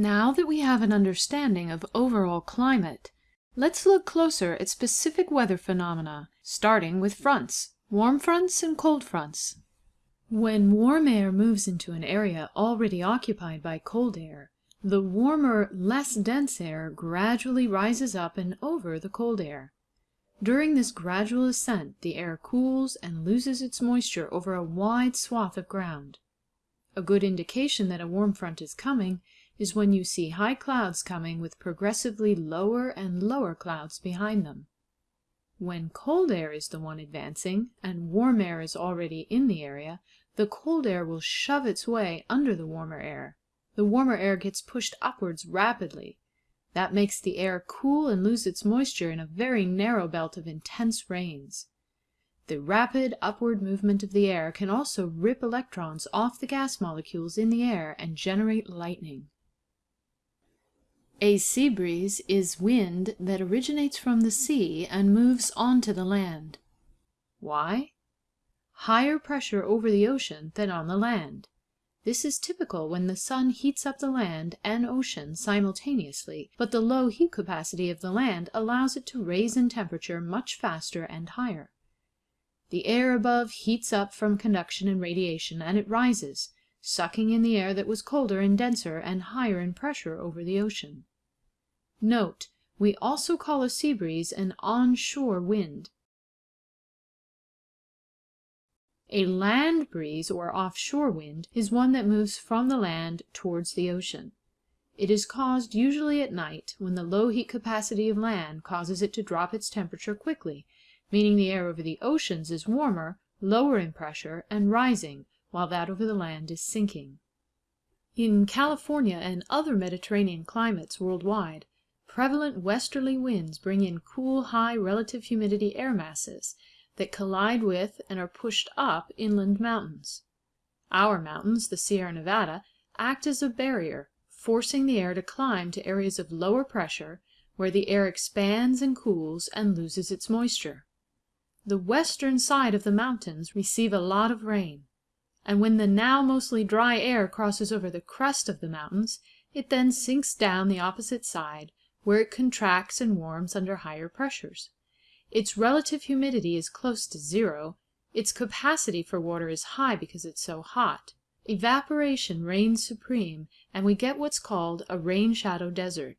Now that we have an understanding of overall climate, let's look closer at specific weather phenomena, starting with fronts, warm fronts and cold fronts. When warm air moves into an area already occupied by cold air, the warmer, less dense air gradually rises up and over the cold air. During this gradual ascent the air cools and loses its moisture over a wide swath of ground. A good indication that a warm front is coming is when you see high clouds coming with progressively lower and lower clouds behind them. When cold air is the one advancing, and warm air is already in the area, the cold air will shove its way under the warmer air. The warmer air gets pushed upwards rapidly. That makes the air cool and lose its moisture in a very narrow belt of intense rains. The rapid upward movement of the air can also rip electrons off the gas molecules in the air and generate lightning. A sea breeze is wind that originates from the sea and moves onto the land. Why? Higher pressure over the ocean than on the land. This is typical when the sun heats up the land and ocean simultaneously, but the low heat capacity of the land allows it to raise in temperature much faster and higher. The air above heats up from conduction and radiation, and it rises, sucking in the air that was colder and denser and higher in pressure over the ocean. Note, we also call a sea breeze an onshore wind. A land breeze or offshore wind is one that moves from the land towards the ocean. It is caused usually at night, when the low heat capacity of land causes it to drop its temperature quickly, meaning the air over the oceans is warmer, lower in pressure, and rising, while that over the land is sinking. In California and other Mediterranean climates worldwide, Prevalent westerly winds bring in cool high relative humidity air masses that collide with and are pushed up inland mountains. Our mountains, the Sierra Nevada, act as a barrier, forcing the air to climb to areas of lower pressure, where the air expands and cools and loses its moisture. The western side of the mountains receive a lot of rain, and when the now mostly dry air crosses over the crest of the mountains, it then sinks down the opposite side where it contracts and warms under higher pressures. Its relative humidity is close to zero, its capacity for water is high because it's so hot. Evaporation reigns supreme, and we get what's called a rain shadow desert.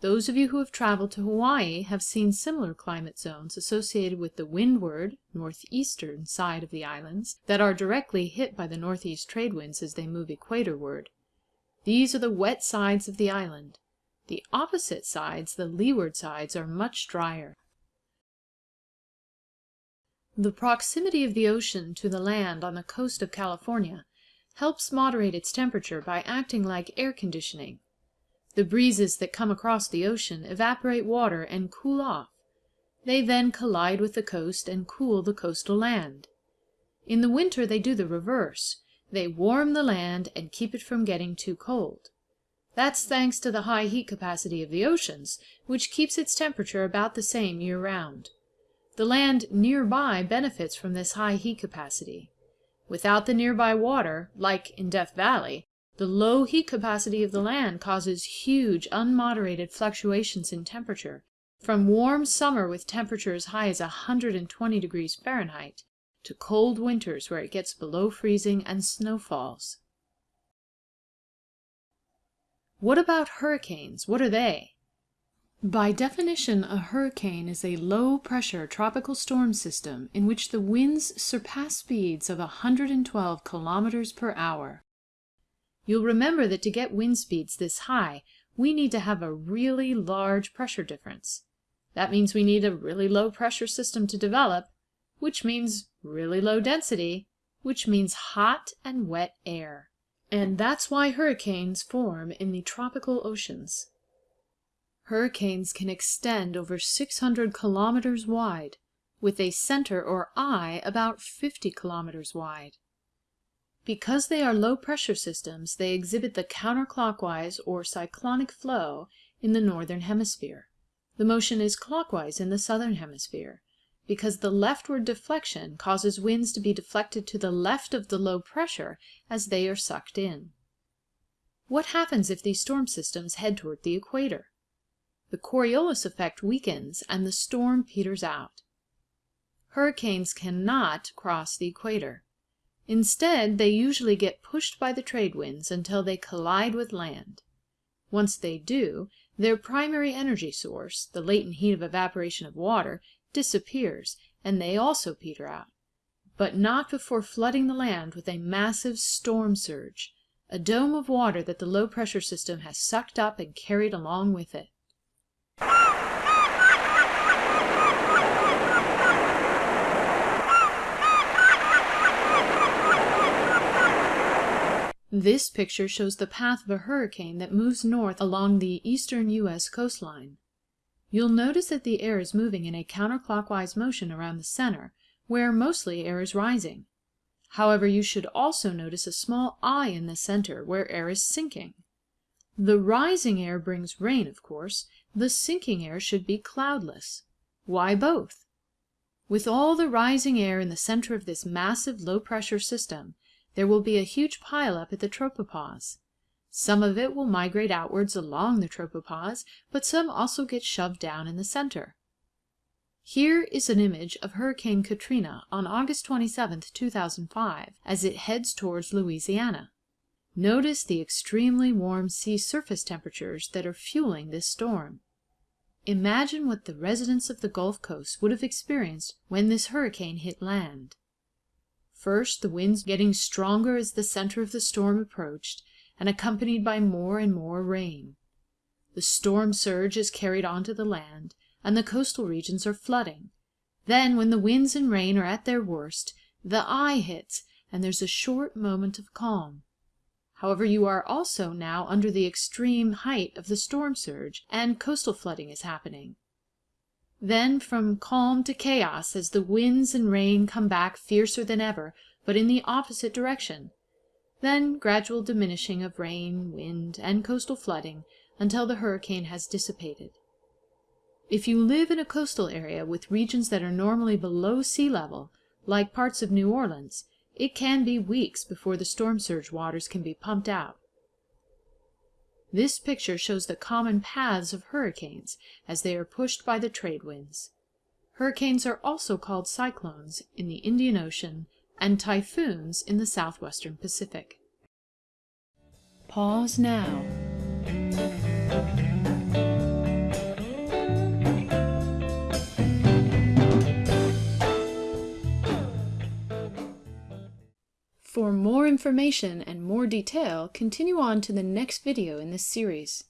Those of you who have traveled to Hawaii have seen similar climate zones associated with the windward northeastern side of the islands that are directly hit by the northeast trade winds as they move equatorward. These are the wet sides of the island. The opposite sides, the leeward sides, are much drier. The proximity of the ocean to the land on the coast of California helps moderate its temperature by acting like air conditioning. The breezes that come across the ocean evaporate water and cool off. They then collide with the coast and cool the coastal land. In the winter they do the reverse. They warm the land and keep it from getting too cold. That's thanks to the high heat capacity of the oceans, which keeps its temperature about the same year round. The land nearby benefits from this high heat capacity. Without the nearby water, like in Death Valley, the low heat capacity of the land causes huge unmoderated fluctuations in temperature, from warm summer with temperatures high as 120 degrees Fahrenheit, to cold winters where it gets below freezing and snow falls. What about hurricanes? What are they? By definition, a hurricane is a low-pressure tropical storm system in which the winds surpass speeds of 112 kilometers per hour. You'll remember that to get wind speeds this high, we need to have a really large pressure difference. That means we need a really low pressure system to develop, which means really low density, which means hot and wet air. And that's why hurricanes form in the tropical oceans. Hurricanes can extend over 600 kilometers wide, with a center or eye about 50 kilometers wide. Because they are low-pressure systems, they exhibit the counterclockwise or cyclonic flow in the northern hemisphere. The motion is clockwise in the southern hemisphere because the leftward deflection causes winds to be deflected to the left of the low pressure as they are sucked in. What happens if these storm systems head toward the equator? The Coriolis effect weakens and the storm peters out. Hurricanes cannot cross the equator. Instead, they usually get pushed by the trade winds until they collide with land. Once they do, their primary energy source, the latent heat of evaporation of water, disappears, and they also peter out. But not before flooding the land with a massive storm surge, a dome of water that the low pressure system has sucked up and carried along with it. This picture shows the path of a hurricane that moves north along the eastern U.S. coastline. You'll notice that the air is moving in a counterclockwise motion around the center, where mostly air is rising. However, you should also notice a small eye in the center, where air is sinking. The rising air brings rain, of course. The sinking air should be cloudless. Why both? With all the rising air in the center of this massive low-pressure system, there will be a huge pileup at the tropopause. Some of it will migrate outwards along the tropopause, but some also get shoved down in the center. Here is an image of Hurricane Katrina on August 27, 2005, as it heads towards Louisiana. Notice the extremely warm sea surface temperatures that are fueling this storm. Imagine what the residents of the Gulf Coast would have experienced when this hurricane hit land. First, the winds getting stronger as the center of the storm approached, and accompanied by more and more rain. The storm surge is carried onto the land, and the coastal regions are flooding. Then, when the winds and rain are at their worst, the eye hits, and there's a short moment of calm. However, you are also now under the extreme height of the storm surge, and coastal flooding is happening. Then from calm to chaos as the winds and rain come back fiercer than ever, but in the opposite direction. Then gradual diminishing of rain, wind, and coastal flooding until the hurricane has dissipated. If you live in a coastal area with regions that are normally below sea level, like parts of New Orleans, it can be weeks before the storm surge waters can be pumped out. This picture shows the common paths of hurricanes as they are pushed by the trade winds. Hurricanes are also called cyclones in the Indian Ocean and typhoons in the southwestern Pacific. Pause now. For more information and more detail, continue on to the next video in this series.